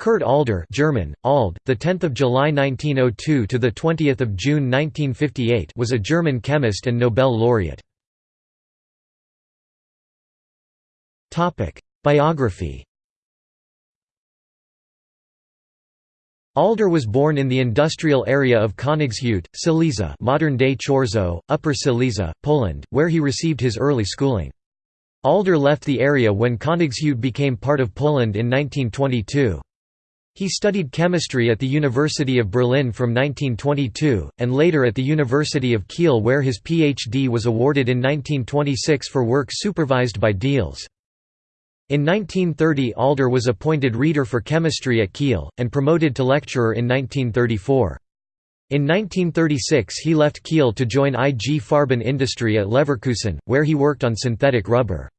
Kurt Alder German, Ald, the 10th of July 1902 to the 20th of June 1958 was a German chemist and Nobel laureate. Topic: Biography. Alder was born in the industrial area of Königshütte, Silesia, modern-day Chorzow, Upper Silesia, Poland, where he received his early schooling. Alder left the area when Königshütte became part of Poland in 1922. He studied chemistry at the University of Berlin from 1922, and later at the University of Kiel where his PhD was awarded in 1926 for work supervised by Diels. In 1930 Alder was appointed reader for chemistry at Kiel, and promoted to lecturer in 1934. In 1936 he left Kiel to join IG Farben industry at Leverkusen, where he worked on synthetic rubber.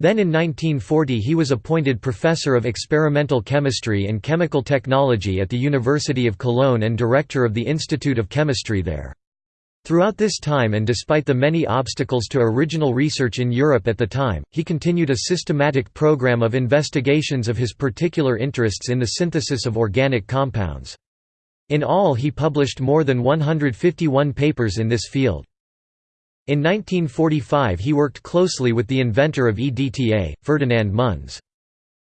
Then in 1940 he was appointed Professor of Experimental Chemistry and Chemical Technology at the University of Cologne and Director of the Institute of Chemistry there. Throughout this time and despite the many obstacles to original research in Europe at the time, he continued a systematic program of investigations of his particular interests in the synthesis of organic compounds. In all he published more than 151 papers in this field. In 1945 he worked closely with the inventor of EDTA, Ferdinand Munz.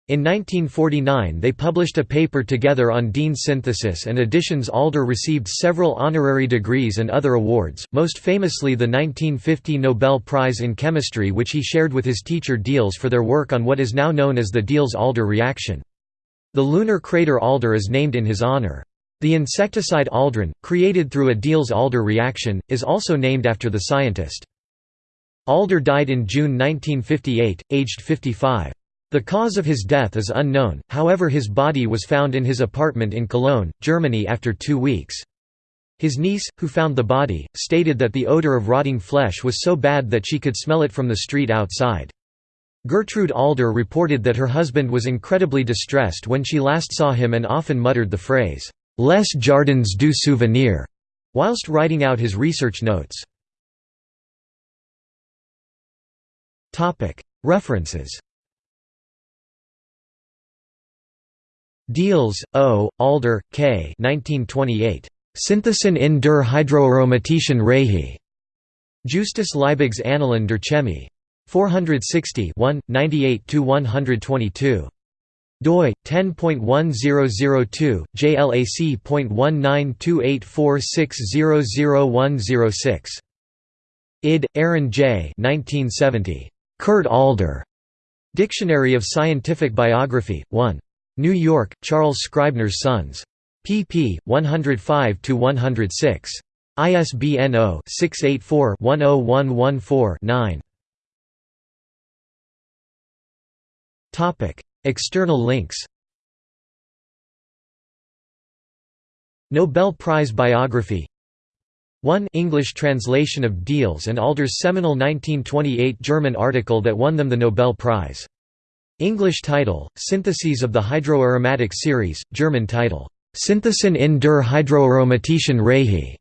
In 1949 they published a paper together on Diene synthesis and additions Alder received several honorary degrees and other awards, most famously the 1950 Nobel Prize in Chemistry which he shared with his teacher Diels for their work on what is now known as the Diels-Alder reaction. The lunar crater Alder is named in his honor. The insecticide aldrin, created through a Diels-Alder reaction, is also named after the scientist. Alder died in June 1958, aged 55. The cause of his death is unknown, however his body was found in his apartment in Cologne, Germany after two weeks. His niece, who found the body, stated that the odor of rotting flesh was so bad that she could smell it from the street outside. Gertrude Alder reported that her husband was incredibly distressed when she last saw him and often muttered the phrase, Les Jardins du Souvenir, whilst writing out his research notes. References Diels, O., Alder, K. 1928. Synthesen in der hydroaromatischen Reihe. Justus Liebig's Annalen der Chemie. 460 1, 98–122 doi 10.1002 jlac.19284600106 id aaron j. 1970 kurt alder. Dictionary of scientific biography 1 new york charles scribner's sons. Pp 105 to 106 isbn 0-684-10114-9 topic External links Nobel Prize biography 1 English translation of Diels and Alder's seminal 1928 German article that won them the Nobel Prize. English title, Syntheses of the Hydroaromatic Series, German title, Synthesen in der hydroaromatischen Reihe.